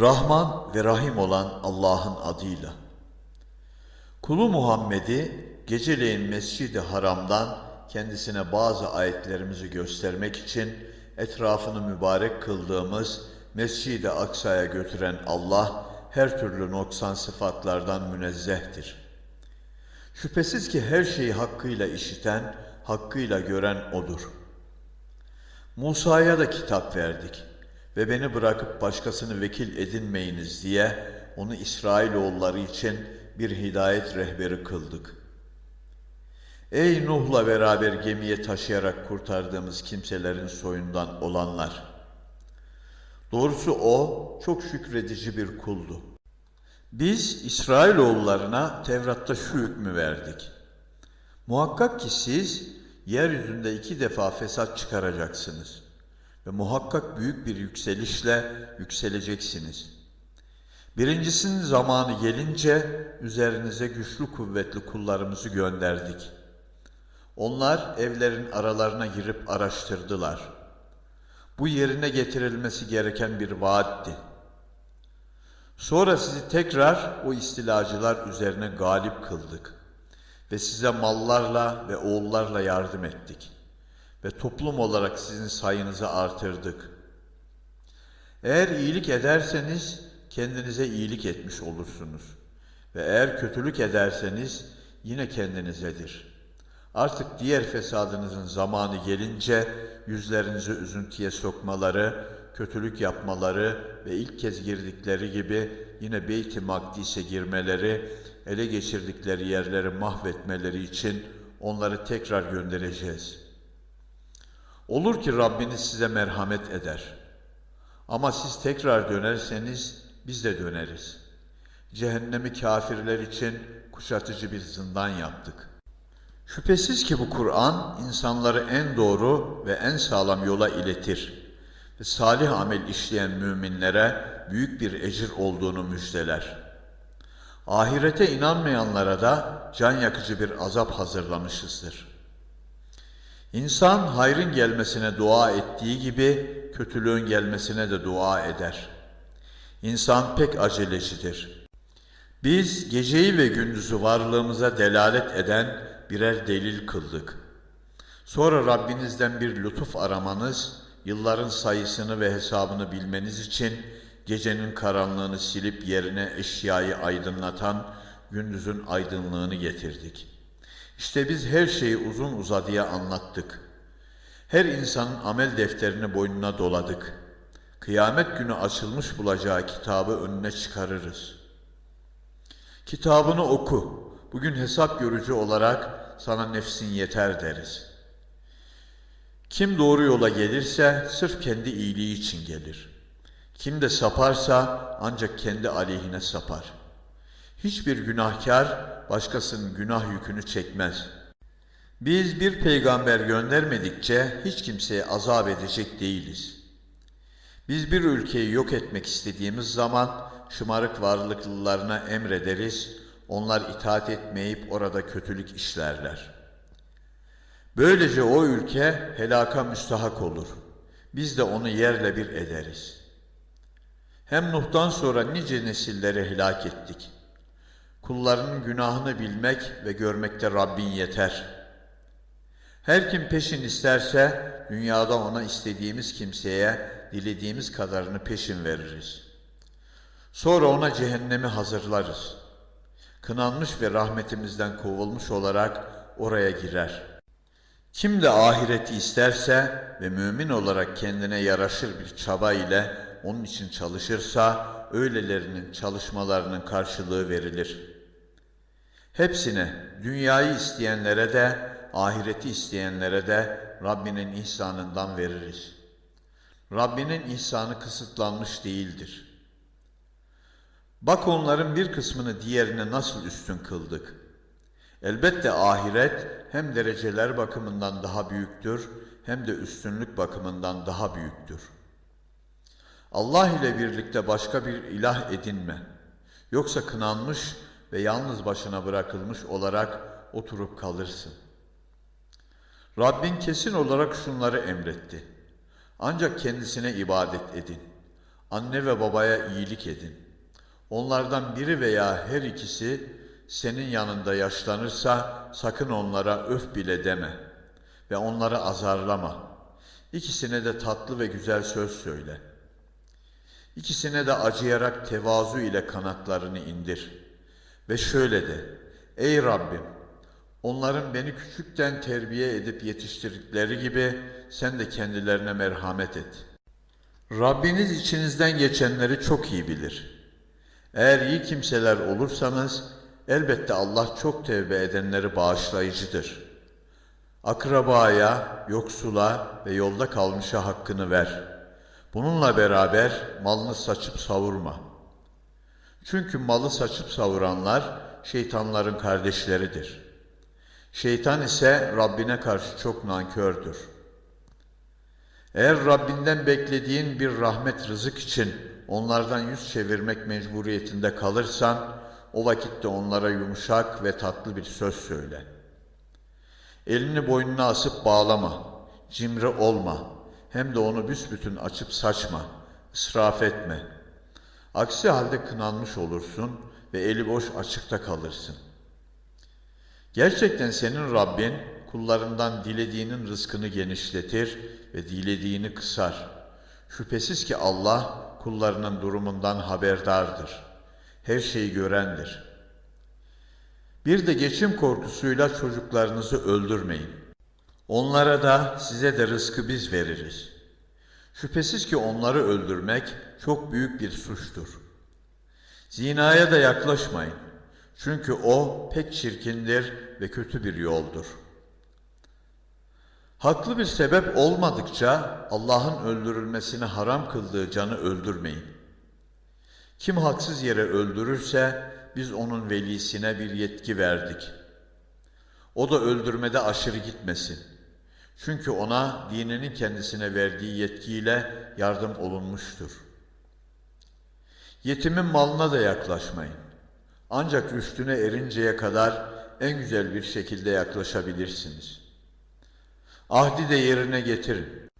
Rahman ve Rahim olan Allah'ın adıyla. Kulu Muhammed'i geceleyin Mescid-i Haram'dan kendisine bazı ayetlerimizi göstermek için etrafını mübarek kıldığımız Mescid-i Aksa'ya götüren Allah her türlü noksan sıfatlardan münezzehtir. Şüphesiz ki her şeyi hakkıyla işiten, hakkıyla gören O'dur. Musa'ya da kitap verdik ve beni bırakıp başkasını vekil edinmeyiniz diye onu İsrailoğulları için bir hidayet rehberi kıldık. Ey Nuh'la beraber gemiye taşıyarak kurtardığımız kimselerin soyundan olanlar! Doğrusu o çok şükredici bir kuldu. Biz İsrailoğullarına Tevrat'ta şu hükmü verdik. Muhakkak ki siz yeryüzünde iki defa fesat çıkaracaksınız ve muhakkak büyük bir yükselişle yükseleceksiniz. Birincisinin zamanı gelince üzerinize güçlü kuvvetli kullarımızı gönderdik. Onlar evlerin aralarına girip araştırdılar. Bu yerine getirilmesi gereken bir vaatti. Sonra sizi tekrar o istilacılar üzerine galip kıldık ve size mallarla ve oğullarla yardım ettik ve toplum olarak sizin sayınızı artırdık. Eğer iyilik ederseniz kendinize iyilik etmiş olursunuz ve eğer kötülük ederseniz yine kendinizedir. Artık diğer fesadınızın zamanı gelince yüzlerinizi üzüntüye sokmaları, kötülük yapmaları ve ilk kez girdikleri gibi yine Beyt-i Makdis'e girmeleri, ele geçirdikleri yerleri mahvetmeleri için onları tekrar göndereceğiz. Olur ki Rabbiniz size merhamet eder. Ama siz tekrar dönerseniz biz de döneriz. Cehennemi kafirler için kuşatıcı bir zindan yaptık. Şüphesiz ki bu Kur'an insanları en doğru ve en sağlam yola iletir ve salih amel işleyen müminlere büyük bir ecir olduğunu müjdeler. Ahirete inanmayanlara da can yakıcı bir azap hazırlamışızdır. İnsan hayrın gelmesine dua ettiği gibi kötülüğün gelmesine de dua eder. İnsan pek acelecidir. Biz geceyi ve gündüzü varlığımıza delalet eden birer delil kıldık. Sonra Rabbinizden bir lütuf aramanız, yılların sayısını ve hesabını bilmeniz için gecenin karanlığını silip yerine eşyayı aydınlatan gündüzün aydınlığını getirdik. İşte biz her şeyi uzun uzadıya anlattık. Her insanın amel defterini boynuna doladık. Kıyamet günü açılmış bulacağı kitabı önüne çıkarırız. Kitabını oku. Bugün hesap görücü olarak sana nefsin yeter deriz. Kim doğru yola gelirse sırf kendi iyiliği için gelir. Kim de saparsa ancak kendi aleyhine sapar. Hiçbir günahkar başkasının günah yükünü çekmez. Biz bir peygamber göndermedikçe hiç kimseye azap edecek değiliz. Biz bir ülkeyi yok etmek istediğimiz zaman şımarık varlıklılarına emrederiz, onlar itaat etmeyip orada kötülük işlerler. Böylece o ülke helaka müstahak olur. Biz de onu yerle bir ederiz. Hem Nuh'tan sonra nice nesilleri helak ettik. Kullarının günahını bilmek ve görmekte Rabbin yeter. Her kim peşin isterse dünyada ona istediğimiz kimseye dilediğimiz kadarını peşin veririz. Sonra ona cehennemi hazırlarız. Kınanmış ve rahmetimizden kovulmuş olarak oraya girer. Kim de ahireti isterse ve mümin olarak kendine yaraşır bir çaba ile onun için çalışırsa öylelerinin çalışmalarının karşılığı verilir.'' Hepsine, dünyayı isteyenlere de, ahireti isteyenlere de Rabbinin ihsanından veririz. Rabbinin ihsanı kısıtlanmış değildir. Bak onların bir kısmını diğerine nasıl üstün kıldık. Elbette ahiret hem dereceler bakımından daha büyüktür hem de üstünlük bakımından daha büyüktür. Allah ile birlikte başka bir ilah edinme. Yoksa kınanmış ve yalnız başına bırakılmış olarak oturup kalırsın. Rabbin kesin olarak şunları emretti. Ancak kendisine ibadet edin. Anne ve babaya iyilik edin. Onlardan biri veya her ikisi senin yanında yaşlanırsa sakın onlara öf bile deme ve onları azarlama. İkisine de tatlı ve güzel söz söyle. İkisine de acıyarak tevazu ile kanatlarını indir. Ve şöyle de, Ey Rabbim, onların beni küçükten terbiye edip yetiştirdikleri gibi sen de kendilerine merhamet et. Rabbiniz içinizden geçenleri çok iyi bilir. Eğer iyi kimseler olursanız elbette Allah çok tevbe edenleri bağışlayıcıdır. Akrabaya, yoksula ve yolda kalmışa hakkını ver. Bununla beraber malını saçıp savurma. Çünkü malı saçıp savuranlar şeytanların kardeşleridir. Şeytan ise Rabbine karşı çok nankördür. Eğer Rabbinden beklediğin bir rahmet rızık için onlardan yüz çevirmek mecburiyetinde kalırsan, o vakitte onlara yumuşak ve tatlı bir söz söyle. Elini boynuna asıp bağlama, cimri olma, hem de onu büsbütün açıp saçma, israf etme. Aksi halde kınanmış olursun ve eli boş açıkta kalırsın. Gerçekten senin Rabbin kullarından dilediğinin rızkını genişletir ve dilediğini kısar. Şüphesiz ki Allah kullarının durumundan haberdardır. Her şeyi görendir. Bir de geçim korkusuyla çocuklarınızı öldürmeyin. Onlara da size de rızkı biz veririz. Şüphesiz ki onları öldürmek çok büyük bir suçtur. Zinaya da yaklaşmayın. Çünkü o pek çirkindir ve kötü bir yoldur. Haklı bir sebep olmadıkça Allah'ın öldürülmesini haram kıldığı canı öldürmeyin. Kim haksız yere öldürürse biz onun velisine bir yetki verdik. O da öldürmede aşırı gitmesin. Çünkü ona dininin kendisine verdiği yetkiyle yardım olunmuştur. Yetimin malına da yaklaşmayın. Ancak üstüne erinceye kadar en güzel bir şekilde yaklaşabilirsiniz. Ahdi de yerine getirin.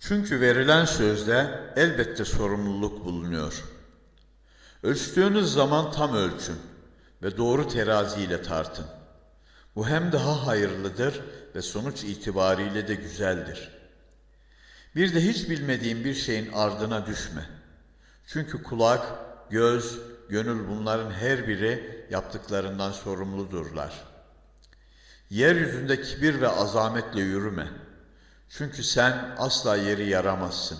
Çünkü verilen sözde elbette sorumluluk bulunuyor. Ölçtüğünüz zaman tam ölçün ve doğru teraziyle tartın. Bu hem daha hayırlıdır ve sonuç itibariyle de güzeldir. Bir de hiç bilmediğin bir şeyin ardına düşme. Çünkü kulak, göz, gönül bunların her biri yaptıklarından sorumludurlar. Yeryüzünde kibir ve azametle yürüme. Çünkü sen asla yeri yaramazsın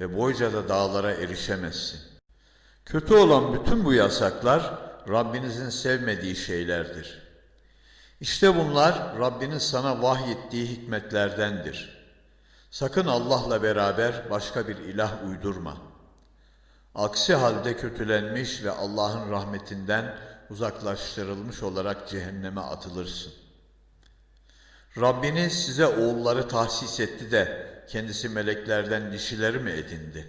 ve boyca da dağlara erişemezsin. Kötü olan bütün bu yasaklar Rabbinizin sevmediği şeylerdir. İşte bunlar Rabbinin sana vahyettiği hikmetlerdendir. Sakın Allah'la beraber başka bir ilah uydurma. Aksi halde kötülenmiş ve Allah'ın rahmetinden uzaklaştırılmış olarak cehenneme atılırsın. Rabbiniz size oğulları tahsis etti de kendisi meleklerden dişileri mi edindi?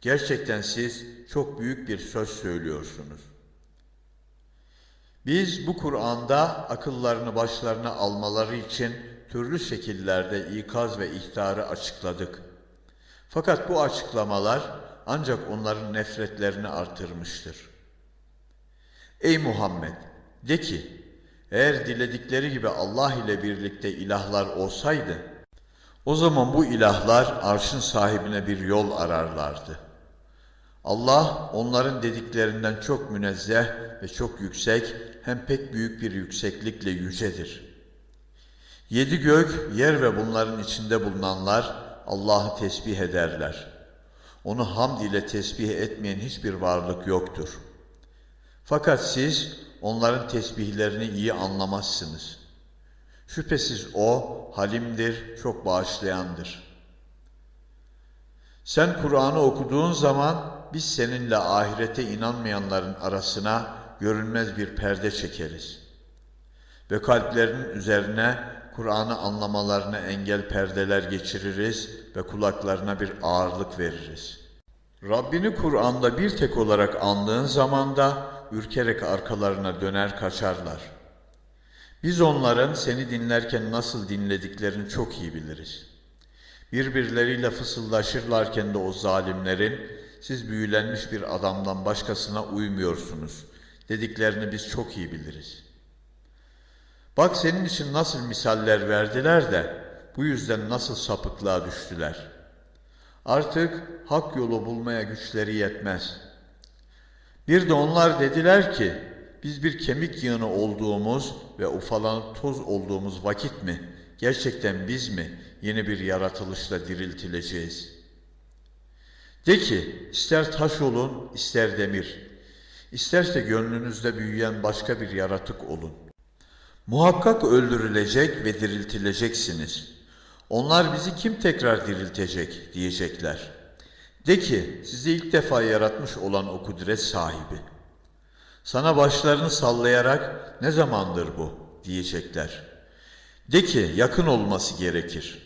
Gerçekten siz çok büyük bir söz söylüyorsunuz. Biz bu Kur'an'da akıllarını başlarına almaları için türlü şekillerde ikaz ve ihtarı açıkladık. Fakat bu açıklamalar ancak onların nefretlerini artırmıştır. Ey Muhammed! De ki, eğer diledikleri gibi Allah ile birlikte ilahlar olsaydı, o zaman bu ilahlar arşın sahibine bir yol ararlardı. Allah onların dediklerinden çok münezzeh ve çok yüksek hem pek büyük bir yükseklikle yücedir. Yedi gök, yer ve bunların içinde bulunanlar Allah'ı tesbih ederler. Onu hamd ile tesbih etmeyen hiçbir varlık yoktur. Fakat siz onların tesbihlerini iyi anlamazsınız. Şüphesiz O halimdir, çok bağışlayandır. Sen Kur'an'ı okuduğun zaman biz seninle ahirete inanmayanların arasına görünmez bir perde çekeriz. Ve kalplerinin üzerine Kur'an'ı anlamalarına engel perdeler geçiririz ve kulaklarına bir ağırlık veririz. Rabbini Kur'an'da bir tek olarak andığın zaman da ürkerek arkalarına döner kaçarlar. Biz onların seni dinlerken nasıl dinlediklerini çok iyi biliriz. Birbirleriyle fısıldaşırlarken de o zalimlerin siz büyülenmiş bir adamdan başkasına uymuyorsunuz dediklerini biz çok iyi biliriz. Bak senin için nasıl misaller verdiler de bu yüzden nasıl sapıklığa düştüler. Artık hak yolu bulmaya güçleri yetmez. Bir de onlar dediler ki biz bir kemik yığını olduğumuz ve ufalanıp toz olduğumuz vakit mi gerçekten biz mi yeni bir yaratılışla diriltileceğiz? De ki ister taş olun ister demir, isterse gönlünüzde büyüyen başka bir yaratık olun. Muhakkak öldürülecek ve diriltileceksiniz. Onlar bizi kim tekrar diriltecek diyecekler. De ki sizi ilk defa yaratmış olan o kudret sahibi. Sana başlarını sallayarak ne zamandır bu diyecekler. De ki yakın olması gerekir.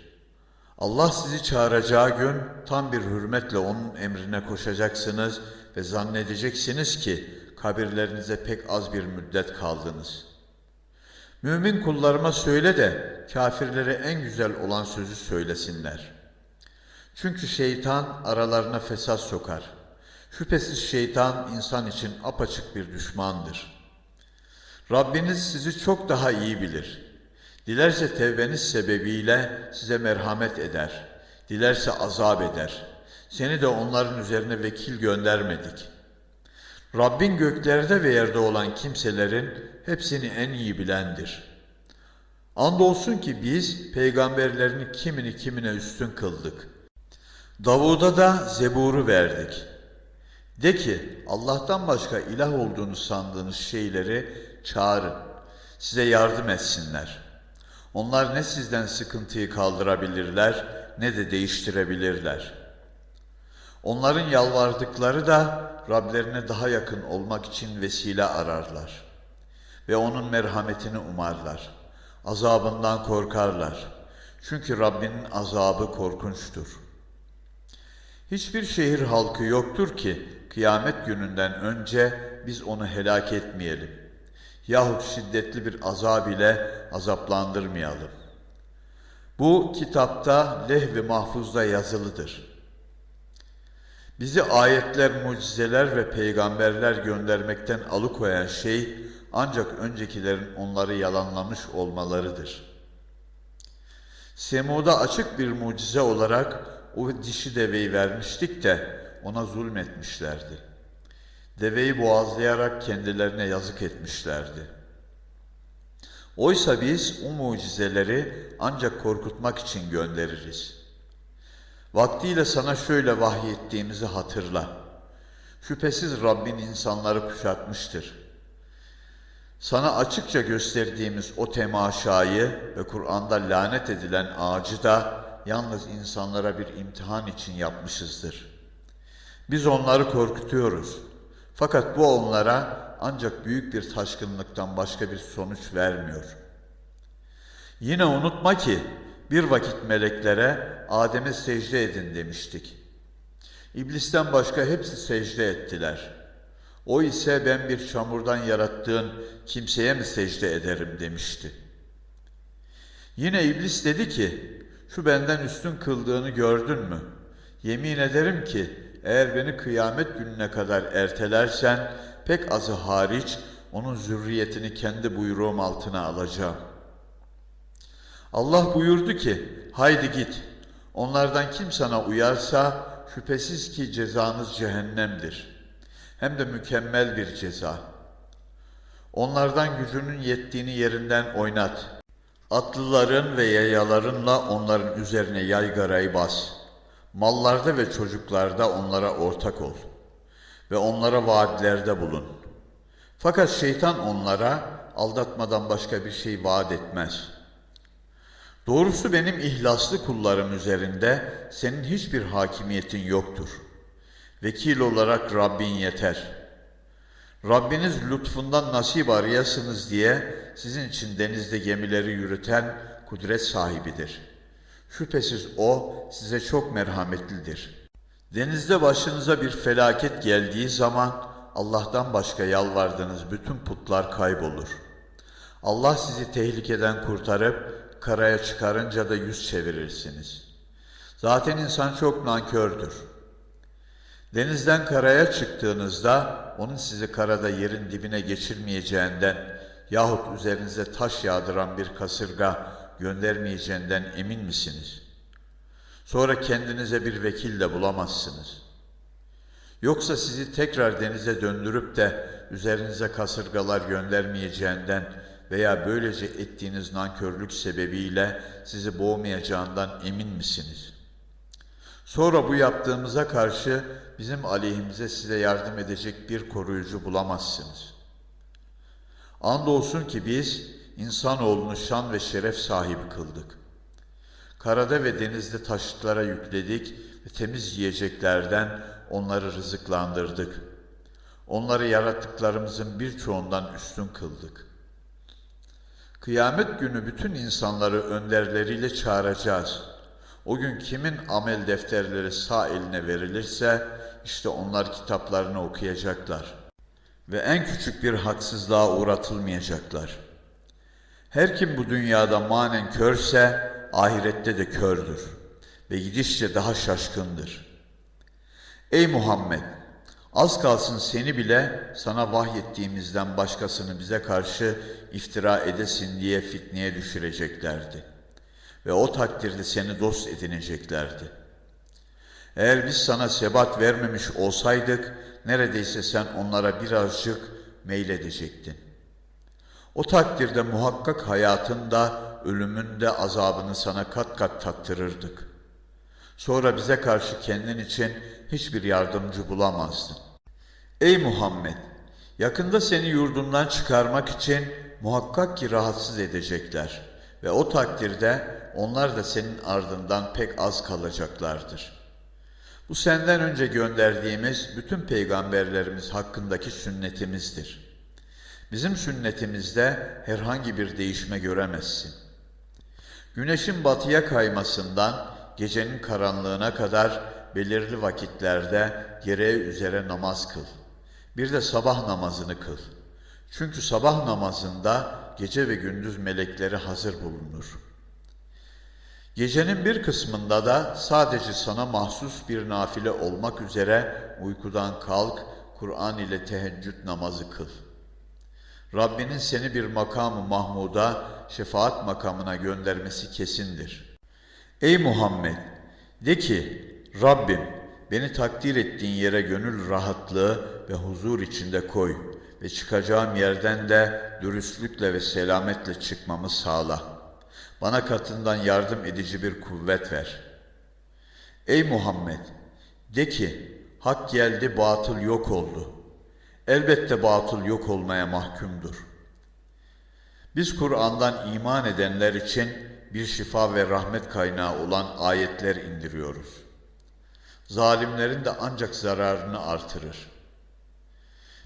Allah sizi çağıracağı gün tam bir hürmetle onun emrine koşacaksınız ve zannedeceksiniz ki kabirlerinize pek az bir müddet kaldınız. Mümin kullarıma söyle de kafirlere en güzel olan sözü söylesinler. Çünkü şeytan aralarına fesat sokar. Şüphesiz şeytan insan için apaçık bir düşmandır. Rabbiniz sizi çok daha iyi bilir. Dilerse tevbeniz sebebiyle size merhamet eder. Dilerse azap eder. Seni de onların üzerine vekil göndermedik. Rabbin göklerde ve yerde olan kimselerin hepsini en iyi bilendir. Andolsun ki biz peygamberlerini kimini kimine üstün kıldık. Davud'a da Zebur'u verdik. De ki Allah'tan başka ilah olduğunu sandığınız şeyleri çağırın. Size yardım etsinler. Onlar ne sizden sıkıntıyı kaldırabilirler ne de değiştirebilirler. Onların yalvardıkları da Rablerine daha yakın olmak için vesile ararlar. Ve onun merhametini umarlar. Azabından korkarlar. Çünkü Rabbinin azabı korkunçtur.'' Hiçbir şehir halkı yoktur ki kıyamet gününden önce biz onu helak etmeyelim. Yahut şiddetli bir azab ile azaplandırmayalım. Bu kitapta lehv-i mahfuzda yazılıdır. Bizi ayetler, mucizeler ve peygamberler göndermekten alıkoyan şey ancak öncekilerin onları yalanlamış olmalarıdır. Semud'a açık bir mucize olarak o dişi deveyi vermiştik de ona zulmetmişlerdi. Deveyi boğazlayarak kendilerine yazık etmişlerdi. Oysa biz o mucizeleri ancak korkutmak için göndeririz. Vaktiyle sana şöyle vahyettiğimizi hatırla. Şüphesiz Rabbin insanları kuşatmıştır. Sana açıkça gösterdiğimiz o temaşayı ve Kur'an'da lanet edilen ağacı da yalnız insanlara bir imtihan için yapmışızdır. Biz onları korkutuyoruz. Fakat bu onlara ancak büyük bir taşkınlıktan başka bir sonuç vermiyor. Yine unutma ki bir vakit meleklere Adem'e secde edin demiştik. İblisten başka hepsi secde ettiler. O ise ben bir çamurdan yarattığın kimseye mi secde ederim demişti. Yine iblis dedi ki şu benden üstün kıldığını gördün mü? Yemin ederim ki eğer beni kıyamet gününe kadar ertelersen pek azı hariç onun zürriyetini kendi buyruğum altına alacağım. Allah buyurdu ki haydi git onlardan kim sana uyarsa şüphesiz ki cezanız cehennemdir. Hem de mükemmel bir ceza. Onlardan gücünün yettiğini yerinden oynat.'' Atlıların ve yayalarınla onların üzerine yaygarayı bas. Mallarda ve çocuklarda onlara ortak ol. Ve onlara vaatlerde bulun. Fakat şeytan onlara aldatmadan başka bir şey vaat etmez. Doğrusu benim ihlaslı kullarım üzerinde senin hiçbir hakimiyetin yoktur. Vekil olarak Rabbin yeter.'' Rabbiniz lütfundan nasip arayasınız diye sizin için denizde gemileri yürüten kudret sahibidir. Şüphesiz O size çok merhametlidir. Denizde başınıza bir felaket geldiği zaman Allah'tan başka yalvardığınız bütün putlar kaybolur. Allah sizi tehlikeden kurtarıp karaya çıkarınca da yüz çevirirsiniz. Zaten insan çok nankördür. Denizden karaya çıktığınızda onun sizi karada yerin dibine geçirmeyeceğinden yahut üzerinize taş yağdıran bir kasırga göndermeyeceğinden emin misiniz? Sonra kendinize bir vekil de bulamazsınız. Yoksa sizi tekrar denize döndürüp de üzerinize kasırgalar göndermeyeceğinden veya böylece ettiğiniz nankörlük sebebiyle sizi boğmayacağından emin misiniz? Sonra bu yaptığımıza karşı bizim aleyhimize size yardım edecek bir koruyucu bulamazsınız. Andolsun ki biz insanoğlunu şan ve şeref sahibi kıldık. Karada ve denizde taşıtlara yükledik ve temiz yiyeceklerden onları rızıklandırdık. Onları yarattıklarımızın birçoğundan üstün kıldık. Kıyamet günü bütün insanları önderleriyle çağıracağız. O gün kimin amel defterleri sağ eline verilirse işte onlar kitaplarını okuyacaklar ve en küçük bir haksızlığa uğratılmayacaklar. Her kim bu dünyada manen körse ahirette de kördür ve gidişçe daha şaşkındır. Ey Muhammed! Az kalsın seni bile sana vahyettiğimizden başkasını bize karşı iftira edesin diye fitneye düşüreceklerdi. Ve o takdirde seni dost edineceklerdi. Eğer biz sana sebat vermemiş olsaydık, neredeyse sen onlara birazcık meyledecektin. O takdirde muhakkak hayatında, ölümünde azabını sana kat kat tattırırdık. Sonra bize karşı kendin için hiçbir yardımcı bulamazdın. Ey Muhammed! Yakında seni yurdundan çıkarmak için muhakkak ki rahatsız edecekler ve o takdirde onlar da senin ardından pek az kalacaklardır. Bu senden önce gönderdiğimiz bütün peygamberlerimiz hakkındaki sünnetimizdir. Bizim sünnetimizde herhangi bir değişme göremezsin. Güneşin batıya kaymasından gecenin karanlığına kadar belirli vakitlerde gereği üzere namaz kıl. Bir de sabah namazını kıl. Çünkü sabah namazında gece ve gündüz melekleri hazır bulunur. Gecenin bir kısmında da sadece sana mahsus bir nafile olmak üzere uykudan kalk, Kur'an ile teheccüd namazı kıl. Rabbinin seni bir makamı mahmuda, şefaat makamına göndermesi kesindir. Ey Muhammed! De ki, Rabbim beni takdir ettiğin yere gönül rahatlığı ve huzur içinde koy ve çıkacağım yerden de dürüstlükle ve selametle çıkmamı sağla. Bana katından yardım edici bir kuvvet ver. Ey Muhammed! De ki, hak geldi, batıl yok oldu. Elbette batıl yok olmaya mahkumdur. Biz Kur'an'dan iman edenler için bir şifa ve rahmet kaynağı olan ayetler indiriyoruz. Zalimlerin de ancak zararını artırır.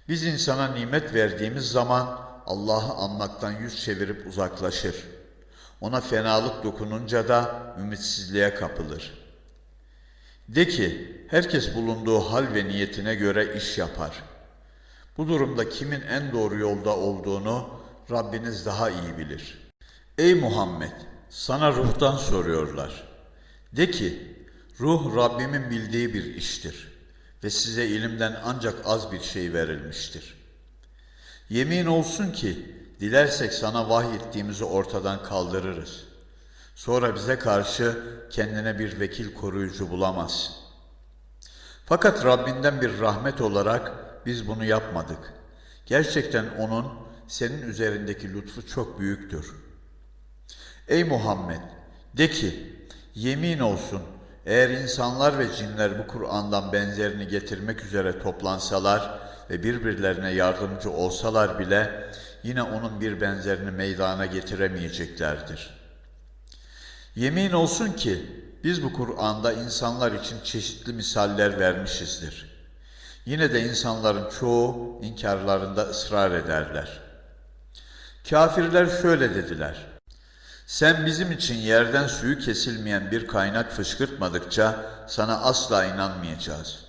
Biz insana nimet verdiğimiz zaman Allah'ı anmaktan yüz çevirip uzaklaşır. Ona fenalık dokununca da ümitsizliğe kapılır. De ki, herkes bulunduğu hal ve niyetine göre iş yapar. Bu durumda kimin en doğru yolda olduğunu Rabbiniz daha iyi bilir. Ey Muhammed! Sana ruhtan soruyorlar. De ki, ruh Rabbimin bildiği bir iştir ve size ilimden ancak az bir şey verilmiştir. Yemin olsun ki, dilersek sana vahyettiğimizi ortadan kaldırırız. Sonra bize karşı kendine bir vekil koruyucu bulamazsın. Fakat Rabbinden bir rahmet olarak biz bunu yapmadık. Gerçekten O'nun senin üzerindeki lütfu çok büyüktür. Ey Muhammed! De ki, yemin olsun eğer insanlar ve cinler bu Kur'an'dan benzerini getirmek üzere toplansalar ve birbirlerine yardımcı olsalar bile yine onun bir benzerini meydana getiremeyeceklerdir. Yemin olsun ki biz bu Kur'an'da insanlar için çeşitli misaller vermişizdir. Yine de insanların çoğu inkarlarında ısrar ederler. Kafirler şöyle dediler. Sen bizim için yerden suyu kesilmeyen bir kaynak fışkırtmadıkça sana asla inanmayacağız.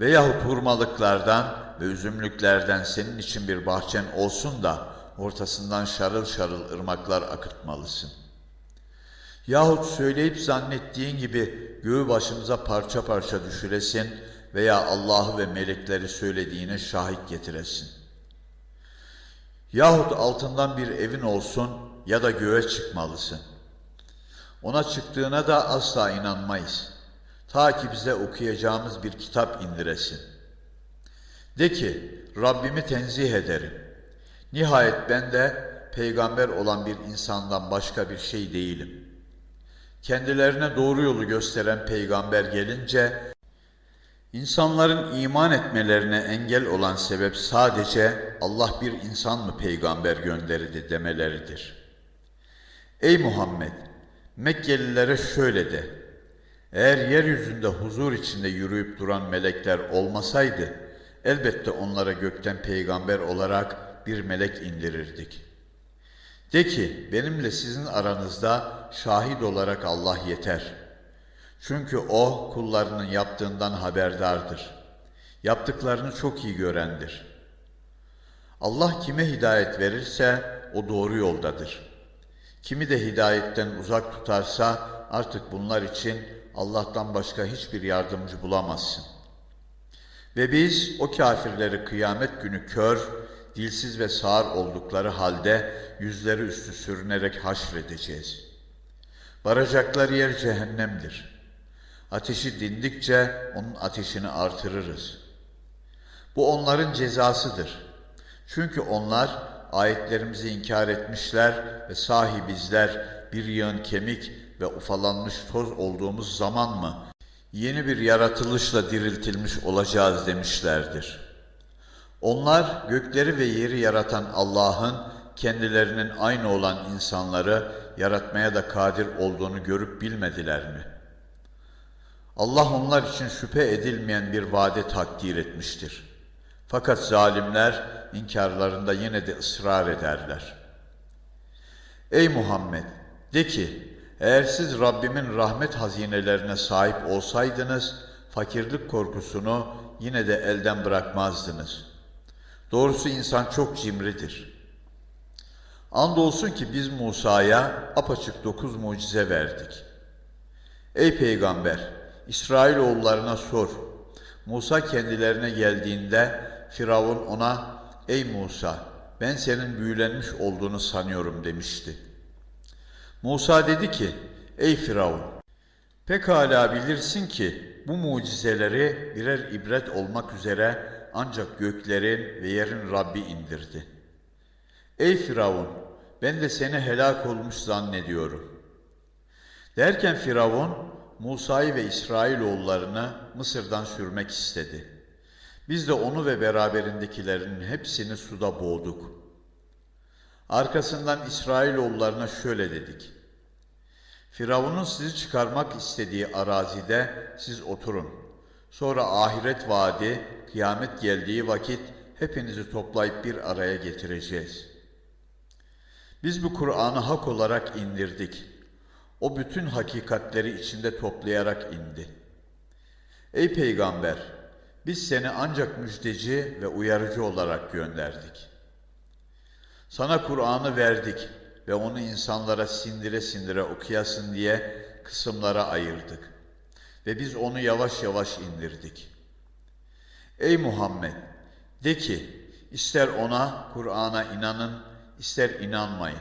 Veyahut hurmalıklardan ve üzümlüklerden senin için bir bahçen olsun da ortasından şarıl şarıl ırmaklar akıtmalısın. Yahut söyleyip zannettiğin gibi göğü başımıza parça parça düşüresin veya Allah'ı ve melekleri söylediğine şahit getiresin. Yahut altından bir evin olsun ya da göğe çıkmalısın. Ona çıktığına da asla inanmayız. Ta ki bize okuyacağımız bir kitap indiresin. De ki, Rabbimi tenzih ederim. Nihayet ben de peygamber olan bir insandan başka bir şey değilim. Kendilerine doğru yolu gösteren peygamber gelince, insanların iman etmelerine engel olan sebep sadece Allah bir insan mı peygamber gönderdi demeleridir. Ey Muhammed! Mekkelilere şöyle de, eğer yeryüzünde huzur içinde yürüyüp duran melekler olmasaydı, elbette onlara gökten peygamber olarak bir melek indirirdik. De ki, benimle sizin aranızda şahit olarak Allah yeter. Çünkü O, kullarının yaptığından haberdardır. Yaptıklarını çok iyi görendir. Allah kime hidayet verirse, o doğru yoldadır.'' Kimi de hidayetten uzak tutarsa artık bunlar için Allah'tan başka hiçbir yardımcı bulamazsın. Ve biz o kafirleri kıyamet günü kör, dilsiz ve sağır oldukları halde yüzleri üstü sürünerek haşredeceğiz. Varacakları yer cehennemdir. Ateşi dindikçe onun ateşini artırırız. Bu onların cezasıdır. Çünkü onlar ayetlerimizi inkar etmişler ve sahi bizler bir yığın kemik ve ufalanmış toz olduğumuz zaman mı yeni bir yaratılışla diriltilmiş olacağız demişlerdir. Onlar gökleri ve yeri yaratan Allah'ın kendilerinin aynı olan insanları yaratmaya da kadir olduğunu görüp bilmediler mi? Allah onlar için şüphe edilmeyen bir vade takdir etmiştir. Fakat zalimler inkarlarında yine de ısrar ederler. Ey Muhammed! De ki, eğer siz Rabbimin rahmet hazinelerine sahip olsaydınız, fakirlik korkusunu yine de elden bırakmazdınız. Doğrusu insan çok cimridir. Andolsun ki biz Musa'ya apaçık dokuz mucize verdik. Ey peygamber! İsrailoğullarına sor. Musa kendilerine geldiğinde Firavun ona Ey Musa ben senin büyülenmiş olduğunu sanıyorum demişti. Musa dedi ki Ey Firavun pekala bilirsin ki bu mucizeleri birer ibret olmak üzere ancak göklerin ve yerin Rabbi indirdi. Ey Firavun ben de seni helak olmuş zannediyorum. Derken Firavun Musa'yı ve İsrailoğullarını Mısır'dan sürmek istedi. Biz de onu ve beraberindekilerin hepsini suda boğduk. Arkasından İsrailoğullarına şöyle dedik. Firavun'un sizi çıkarmak istediği arazide siz oturun. Sonra ahiret vaadi, kıyamet geldiği vakit hepinizi toplayıp bir araya getireceğiz. Biz bu Kur'an'ı hak olarak indirdik. O bütün hakikatleri içinde toplayarak indi. Ey peygamber! Biz seni ancak müjdeci ve uyarıcı olarak gönderdik. Sana Kur'an'ı verdik ve onu insanlara sindire sindire okuyasın diye kısımlara ayırdık. Ve biz onu yavaş yavaş indirdik. Ey Muhammed! De ki, ister ona, Kur'an'a inanın, ister inanmayın.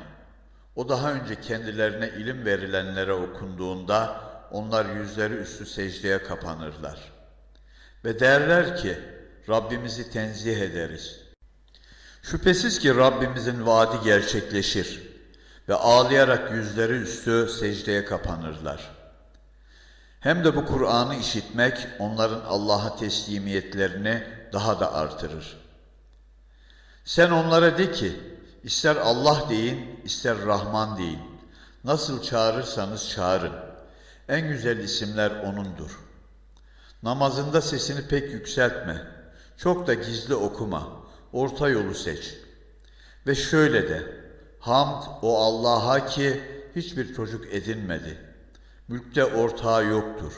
O daha önce kendilerine ilim verilenlere okunduğunda onlar yüzleri üstü secdeye kapanırlar. Ve derler ki Rabbimizi tenzih ederiz. Şüphesiz ki Rabbimizin vaadi gerçekleşir ve ağlayarak yüzleri üstü secdeye kapanırlar. Hem de bu Kur'an'ı işitmek onların Allah'a teslimiyetlerini daha da artırır. Sen onlara de ki, ister Allah deyin, ister Rahman deyin. Nasıl çağırırsanız çağırın. En güzel isimler O'nundur. Namazında sesini pek yükseltme. Çok da gizli okuma. Orta yolu seç. Ve şöyle de, hamd o Allah'a ki hiçbir çocuk edinmedi. Mülkte ortağı yoktur.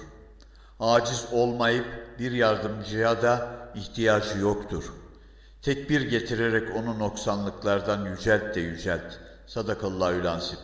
Aciz olmayıp bir yardımcıya da ihtiyacı yoktur. Tekbir getirerek onu noksanlıklardan yücelt de yücelt. Sadakallahü lansip.